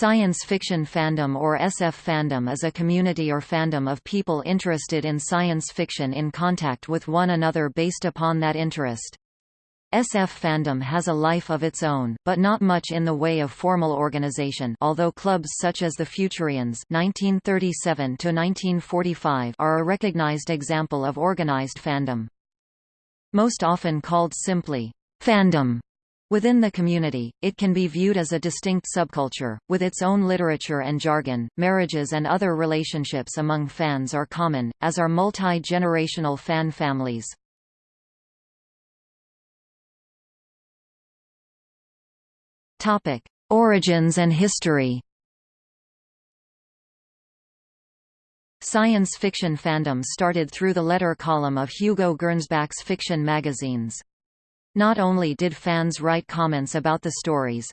Science fiction fandom or SF fandom is a community or fandom of people interested in science fiction in contact with one another based upon that interest. SF fandom has a life of its own, but not much in the way of formal organization although clubs such as the Futurians 1937 are a recognized example of organized fandom. Most often called simply, fandom, Within the community, it can be viewed as a distinct subculture, with its own literature and jargon. Marriages and other relationships among fans are common, as are multi-generational fan families. Topic: Origins and history. Science fiction fandom started through the letter column of Hugo Gernsback's fiction magazines. Not only did fans write comments about the stories,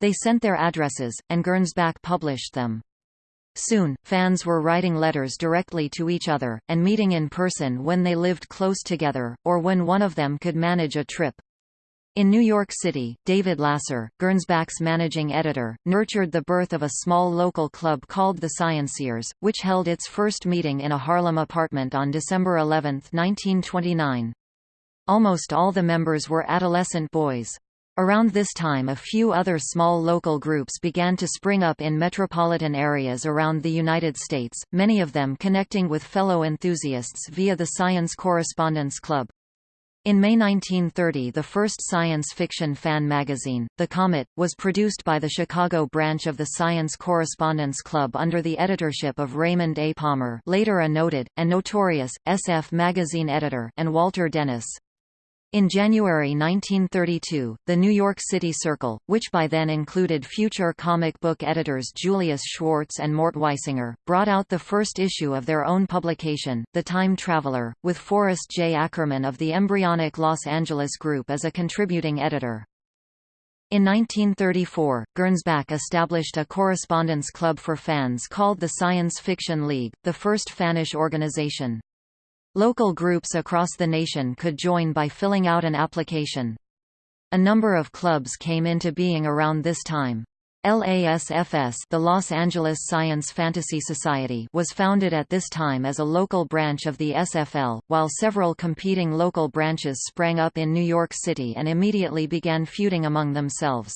they sent their addresses, and Gernsback published them. Soon, fans were writing letters directly to each other, and meeting in person when they lived close together, or when one of them could manage a trip. In New York City, David Lasser, Gernsback's managing editor, nurtured the birth of a small local club called the Scienceers, which held its first meeting in a Harlem apartment on December 11, 1929. Almost all the members were adolescent boys. Around this time a few other small local groups began to spring up in metropolitan areas around the United States, many of them connecting with fellow enthusiasts via the Science Correspondence Club. In May 1930 the first science fiction fan magazine, The Comet, was produced by the Chicago branch of the Science Correspondence Club under the editorship of Raymond A. Palmer later a noted, and notorious, SF magazine editor and Walter Dennis. In January 1932, the New York City Circle, which by then included future comic book editors Julius Schwartz and Mort Weisinger, brought out the first issue of their own publication, The Time Traveler, with Forrest J. Ackerman of the embryonic Los Angeles Group as a contributing editor. In 1934, Gernsback established a correspondence club for fans called the Science Fiction League, the first fannish organization. Local groups across the nation could join by filling out an application. A number of clubs came into being around this time. LASFS the Los Angeles Science Fantasy Society was founded at this time as a local branch of the SFL, while several competing local branches sprang up in New York City and immediately began feuding among themselves.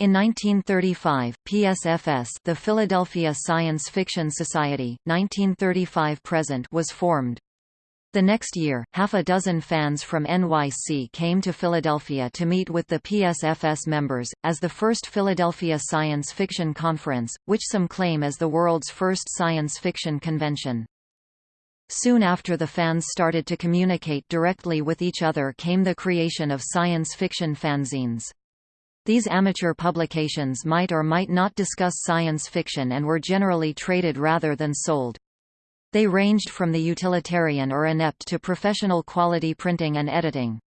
In 1935, PSFS the Philadelphia Science Fiction Society, 1935–present was formed. The next year, half a dozen fans from NYC came to Philadelphia to meet with the PSFS members, as the first Philadelphia Science Fiction Conference, which some claim as the world's first science fiction convention. Soon after the fans started to communicate directly with each other came the creation of science fiction fanzines. These amateur publications might or might not discuss science fiction and were generally traded rather than sold. They ranged from the utilitarian or inept to professional quality printing and editing.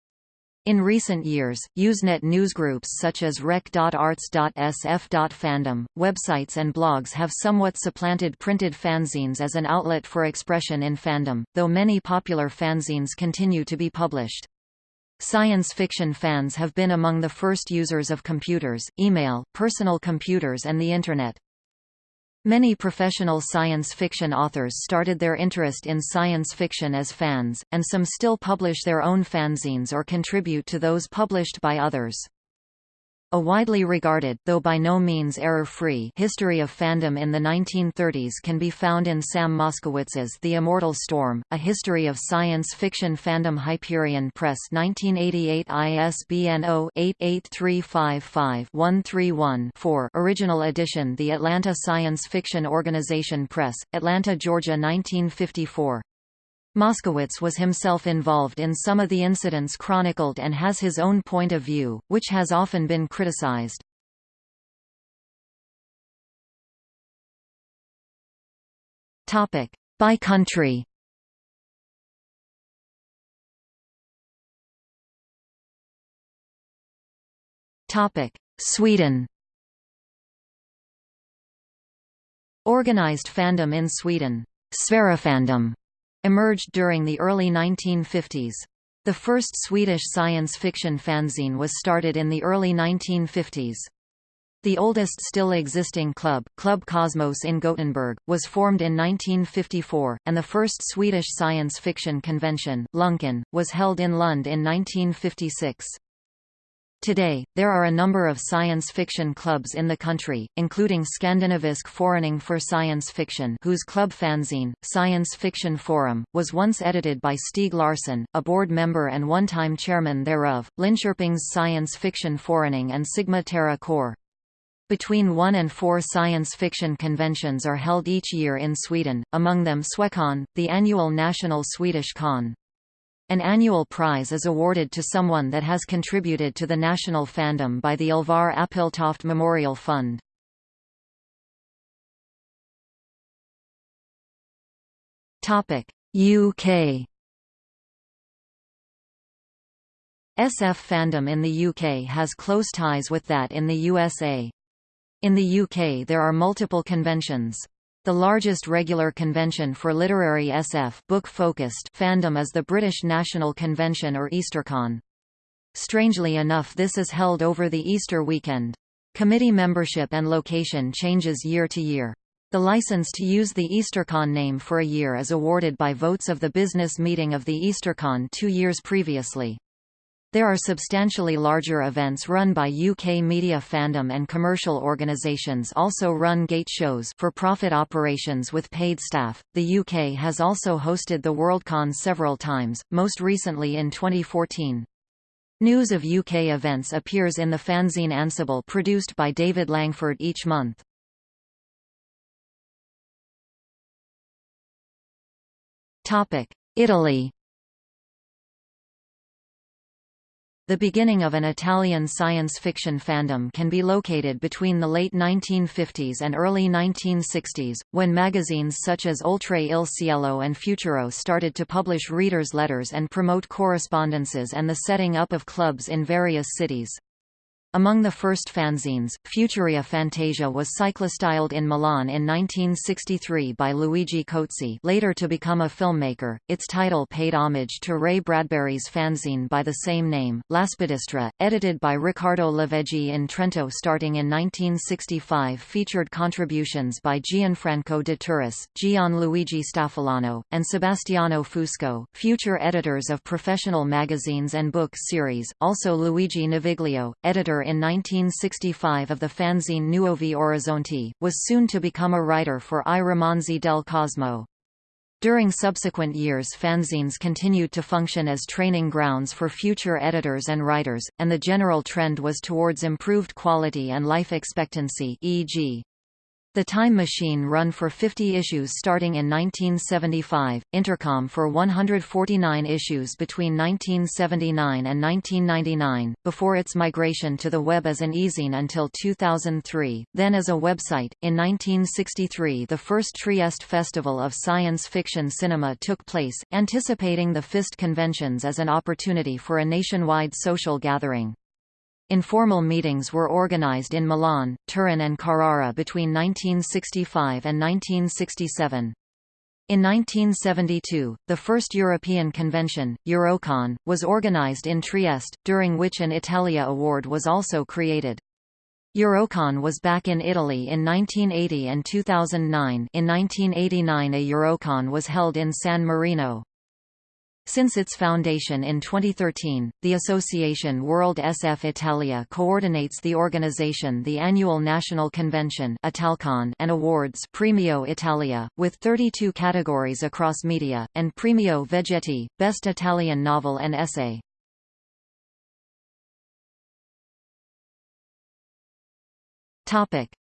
In recent years, Usenet newsgroups such as rec.arts.sf.fandom, websites and blogs have somewhat supplanted printed fanzines as an outlet for expression in fandom, though many popular fanzines continue to be published. Science fiction fans have been among the first users of computers, email, personal computers and the Internet. Many professional science fiction authors started their interest in science fiction as fans, and some still publish their own fanzines or contribute to those published by others. A widely regarded though by no means error-free history of fandom in the 1930s can be found in Sam Moskowitz's The Immortal Storm, A History of Science Fiction Fandom Hyperion Press 1988 ISBN 0-88355-131-4 Original edition The Atlanta Science Fiction Organization Press, Atlanta, Georgia 1954 Moskowitz was himself involved in some of the incidents chronicled and has his own point of view, which has often been criticized. By country. Sweden. Organized fandom in Sweden. Sverifandom emerged during the early 1950s. The first Swedish science fiction fanzine was started in the early 1950s. The oldest still existing club, Club Cosmos in Gothenburg, was formed in 1954, and the first Swedish science fiction convention, Luncon, was held in Lund in 1956. Today, there are a number of science fiction clubs in the country, including Skandinavisk Forening for Science Fiction whose club fanzine, Science Fiction Forum, was once edited by Stieg Larsson, a board member and one-time chairman thereof, Linköping's Science Fiction Forening and Sigma Terra Corps. Between one and four science fiction conventions are held each year in Sweden, among them Swecon, the annual national Swedish con. An annual prize is awarded to someone that has contributed to the national fandom by the Alvar Appeltoft Memorial Fund. UK SF fandom in the UK has close ties with that in the USA. In the UK there are multiple conventions. The largest regular convention for literary SF book-focused fandom is the British National Convention or EasterCon. Strangely enough this is held over the Easter weekend. Committee membership and location changes year to year. The license to use the EasterCon name for a year is awarded by votes of the business meeting of the EasterCon two years previously. There are substantially larger events run by UK media fandom and commercial organisations also run gate shows for profit operations with paid staff. The UK has also hosted the Worldcon several times, most recently in 2014. News of UK events appears in the fanzine Ansible produced by David Langford each month. Italy The beginning of an Italian science fiction fandom can be located between the late 1950s and early 1960s, when magazines such as Oltre il Cielo and Futuro started to publish readers' letters and promote correspondences and the setting up of clubs in various cities. Among the first fanzines, Futuria Fantasia was cyclostyled in Milan in 1963 by Luigi Cozzi later to become a filmmaker. Its title paid homage to Ray Bradbury's fanzine by the same name, L'Aspidistra, edited by Riccardo Laveggi in Trento starting in 1965 featured contributions by Gianfranco de Turris, Gianluigi Staffolano, and Sebastiano Fusco, future editors of professional magazines and book series, also Luigi Naviglio, editor in 1965 of the fanzine Nuovi Orizzonti, was soon to become a writer for I Romanzi del Cosmo. During subsequent years fanzines continued to function as training grounds for future editors and writers, and the general trend was towards improved quality and life expectancy e.g. The Time Machine run for 50 issues starting in 1975, Intercom for 149 issues between 1979 and 1999, before its migration to the web as an e-zine until 2003, then as a website. In 1963 the first Trieste Festival of Science Fiction Cinema took place, anticipating the FIST conventions as an opportunity for a nationwide social gathering. Informal meetings were organized in Milan, Turin and Carrara between 1965 and 1967. In 1972, the first European convention, Eurocon, was organized in Trieste, during which an Italia Award was also created. Eurocon was back in Italy in 1980 and 2009 in 1989 a Eurocon was held in San Marino. Since its foundation in 2013, the association World SF Italia coordinates the organization the annual national convention Italcon and awards Premio Italia, with 32 categories across media, and Premio Vegetti, Best Italian Novel and Essay.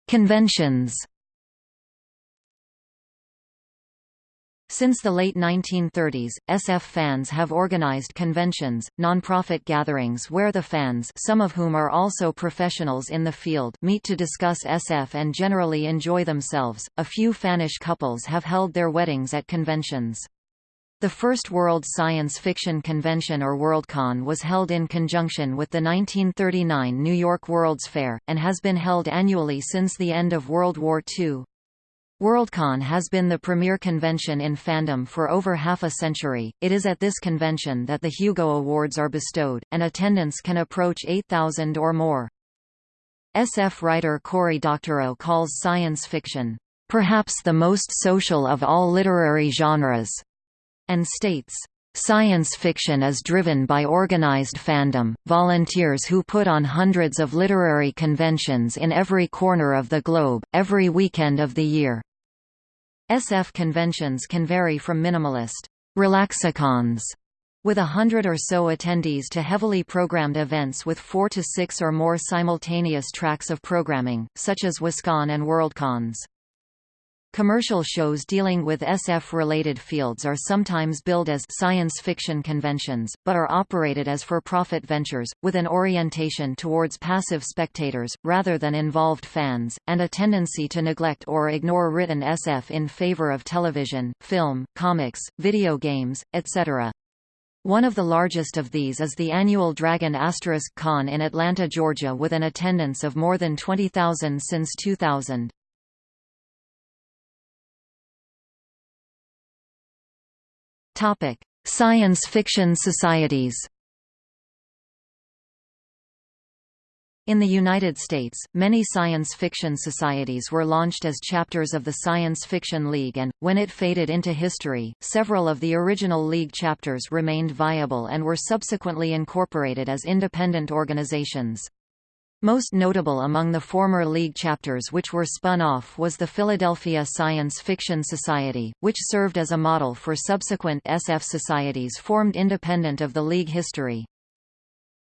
Conventions Since the late 1930s, SF fans have organized conventions, non-profit gatherings where the fans some of whom are also professionals in the field meet to discuss SF and generally enjoy themselves. A few fannish couples have held their weddings at conventions. The first World Science Fiction Convention or Worldcon was held in conjunction with the 1939 New York World's Fair, and has been held annually since the end of World War II. Worldcon has been the premier convention in fandom for over half a century. It is at this convention that the Hugo Awards are bestowed, and attendance can approach 8,000 or more. SF writer Cory Doctorow calls science fiction, "...perhaps the most social of all literary genres," and states, Science fiction is driven by organized fandom, volunteers who put on hundreds of literary conventions in every corner of the globe, every weekend of the year. SF conventions can vary from minimalist relaxicons with a hundred or so attendees to heavily programmed events with four to six or more simultaneous tracks of programming, such as WisCon and WorldCons. Commercial shows dealing with SF-related fields are sometimes billed as science fiction conventions, but are operated as for-profit ventures, with an orientation towards passive spectators, rather than involved fans, and a tendency to neglect or ignore written SF in favor of television, film, comics, video games, etc. One of the largest of these is the annual Dragon Asterisk Con in Atlanta, Georgia with an attendance of more than 20,000 since 2000. Topic: Science fiction societies. In the United States, many science fiction societies were launched as chapters of the Science Fiction League and, when it faded into history, several of the original league chapters remained viable and were subsequently incorporated as independent organizations. Most notable among the former League chapters which were spun off was the Philadelphia Science Fiction Society, which served as a model for subsequent SF societies formed independent of the League history.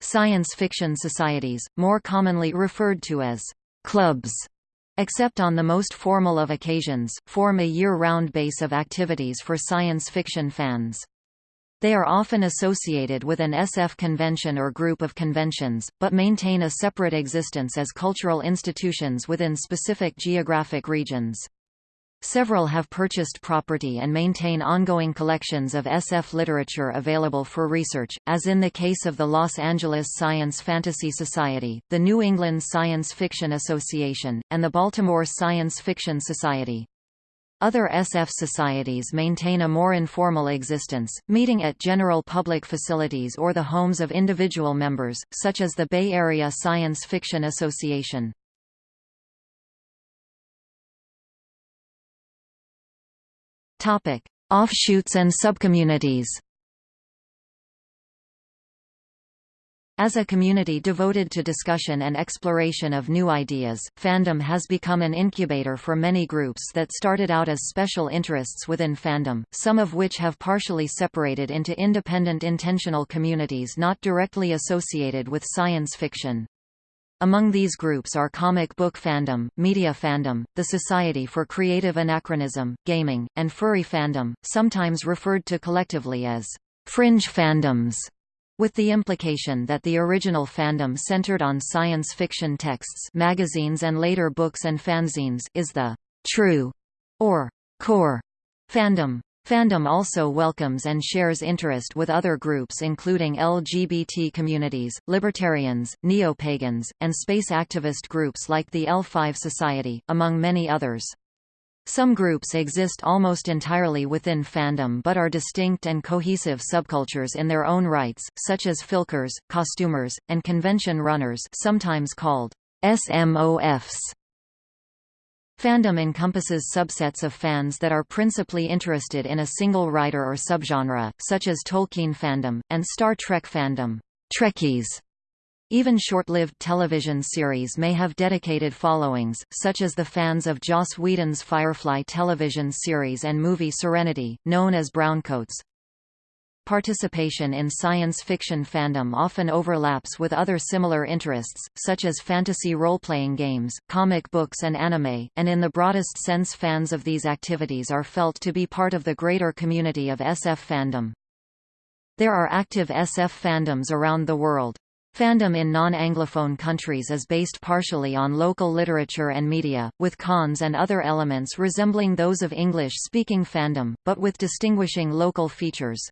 Science fiction societies, more commonly referred to as clubs, except on the most formal of occasions, form a year-round base of activities for science fiction fans. They are often associated with an SF convention or group of conventions, but maintain a separate existence as cultural institutions within specific geographic regions. Several have purchased property and maintain ongoing collections of SF literature available for research, as in the case of the Los Angeles Science Fantasy Society, the New England Science Fiction Association, and the Baltimore Science Fiction Society. Other SF societies maintain a more informal existence, meeting at general public facilities or the homes of individual members, such as the Bay Area Science Fiction Association. Offshoots and subcommunities As a community devoted to discussion and exploration of new ideas, fandom has become an incubator for many groups that started out as special interests within fandom, some of which have partially separated into independent intentional communities not directly associated with science fiction. Among these groups are comic book fandom, media fandom, the Society for Creative Anachronism, Gaming, and furry fandom, sometimes referred to collectively as fringe fandoms with the implication that the original fandom centered on science fiction texts magazines and later books and fanzines is the true or core fandom. Fandom also welcomes and shares interest with other groups including LGBT communities, libertarians, neo-pagans, and space activist groups like the L5 Society, among many others. Some groups exist almost entirely within fandom but are distinct and cohesive subcultures in their own rights, such as filkers, costumers, and convention runners sometimes called SMOFs. Fandom encompasses subsets of fans that are principally interested in a single writer or subgenre, such as Tolkien fandom, and Star Trek fandom. Trekkies even short-lived television series may have dedicated followings, such as the fans of Joss Whedon's Firefly television series and movie Serenity, known as Browncoats. Participation in science fiction fandom often overlaps with other similar interests, such as fantasy role-playing games, comic books and anime, and in the broadest sense fans of these activities are felt to be part of the greater community of SF fandom. There are active SF fandoms around the world. Fandom in non-Anglophone countries is based partially on local literature and media, with cons and other elements resembling those of English-speaking fandom, but with distinguishing local features.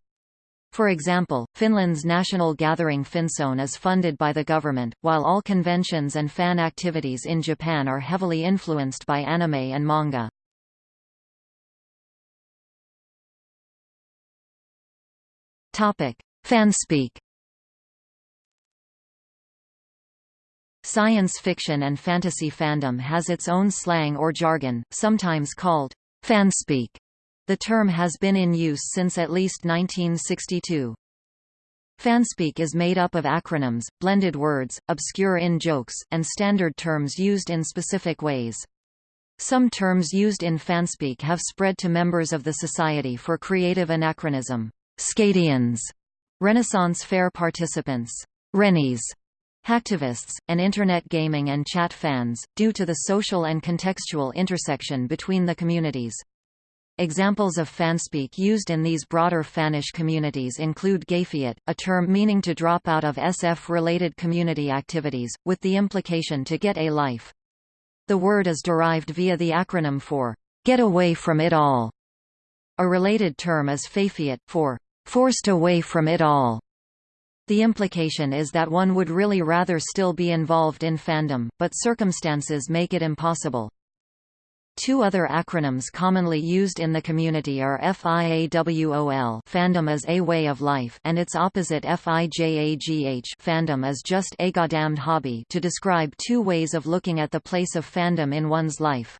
For example, Finland's national gathering Finncon is funded by the government, while all conventions and fan activities in Japan are heavily influenced by anime and manga. Fanspeak Science fiction and fantasy fandom has its own slang or jargon, sometimes called fanspeak. The term has been in use since at least 1962. Fanspeak is made up of acronyms, blended words, obscure in-jokes, and standard terms used in specific ways. Some terms used in fanspeak have spread to members of the Society for Creative Anachronism, Scadians, Renaissance Fair participants, Rennies, hacktivists, and Internet gaming and chat fans, due to the social and contextual intersection between the communities. Examples of fanspeak used in these broader fannish communities include gafiate, a term meaning to drop out of SF-related community activities, with the implication to get a life. The word is derived via the acronym for, get away from it all. A related term is fafiate, for, forced away from it all. The implication is that one would really rather still be involved in fandom, but circumstances make it impossible. Two other acronyms commonly used in the community are FIAWOL fandom is a way of life and its opposite FIJAGH fandom is just a goddamned hobby to describe two ways of looking at the place of fandom in one's life.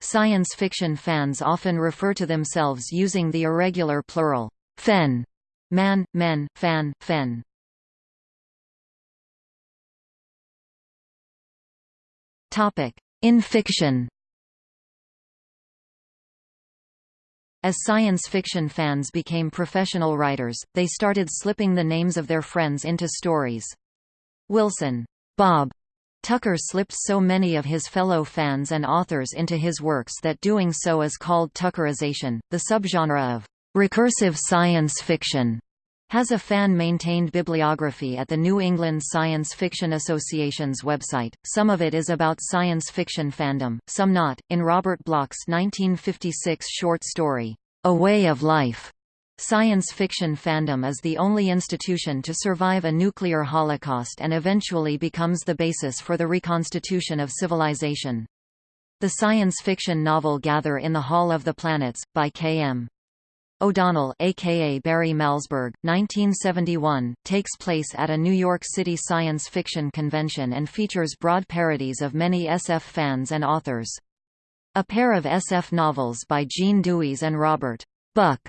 Science fiction fans often refer to themselves using the irregular plural, fen, man, men, fan, fen. In fiction As science fiction fans became professional writers, they started slipping the names of their friends into stories. Wilson Bob Tucker slipped so many of his fellow fans and authors into his works that doing so is called Tuckerization. The subgenre of recursive science fiction has a fan-maintained bibliography at the New England Science Fiction Association's website. Some of it is about science fiction fandom, some not. In Robert Bloch's 1956 short story, A Way of Life, science fiction fandom is the only institution to survive a nuclear holocaust and eventually becomes the basis for the reconstitution of civilization. The science fiction novel Gather in the Hall of the Planets, by K.M. O'Donnell aka Barry Malzberg, 1971, takes place at a New York City science fiction convention and features broad parodies of many SF fans and authors. A pair of SF novels by Gene DeWeese and Robert Buck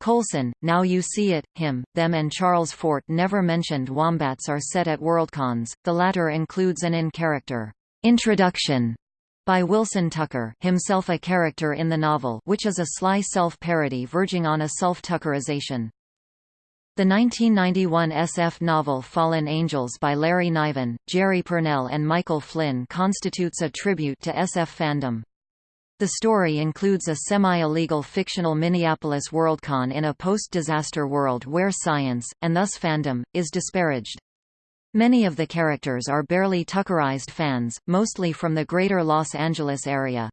Coulson, Now You See It, Him, Them and Charles Fort never mentioned wombats are set at Worldcons, the latter includes an in-character introduction by Wilson Tucker himself a character in the novel which is a sly self-parody verging on a self-tuckerization. The 1991 SF novel Fallen Angels by Larry Niven, Jerry Pournelle and Michael Flynn constitutes a tribute to SF fandom. The story includes a semi-illegal fictional Minneapolis Worldcon in a post-disaster world where science, and thus fandom, is disparaged. Many of the characters are barely Tuckerized fans, mostly from the greater Los Angeles area.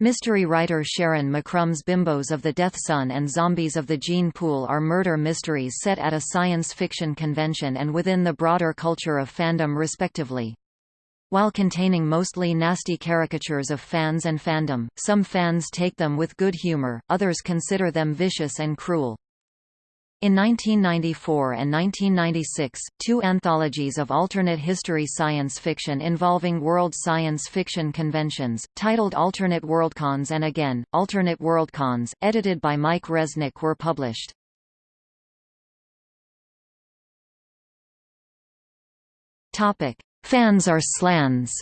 Mystery writer Sharyn McCrumb's Bimbos of the Death Sun and Zombies of the Gene Pool are murder mysteries set at a science fiction convention and within the broader culture of fandom respectively. While containing mostly nasty caricatures of fans and fandom, some fans take them with good humor, others consider them vicious and cruel. In 1994 and 1996, two anthologies of alternate history science fiction involving world science fiction conventions, titled Alternate Worldcons and Again, Alternate Worldcons, edited by Mike Resnick were published. Fans are slans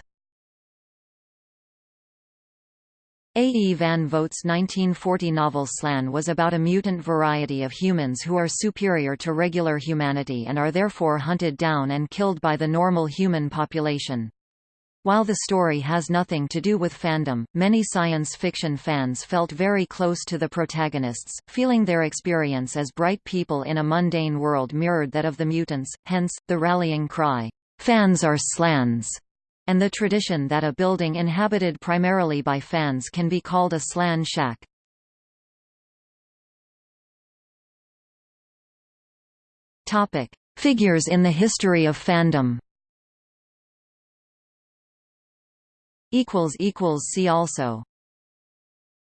A. E. van Vogt's 1940 novel Slan was about a mutant variety of humans who are superior to regular humanity and are therefore hunted down and killed by the normal human population. While the story has nothing to do with fandom, many science fiction fans felt very close to the protagonists, feeling their experience as bright people in a mundane world mirrored that of the mutants, hence, the rallying cry, "'Fans are slans' and the tradition that a building inhabited primarily by fans can be called a slan shack. Figures in the history of fandom. See also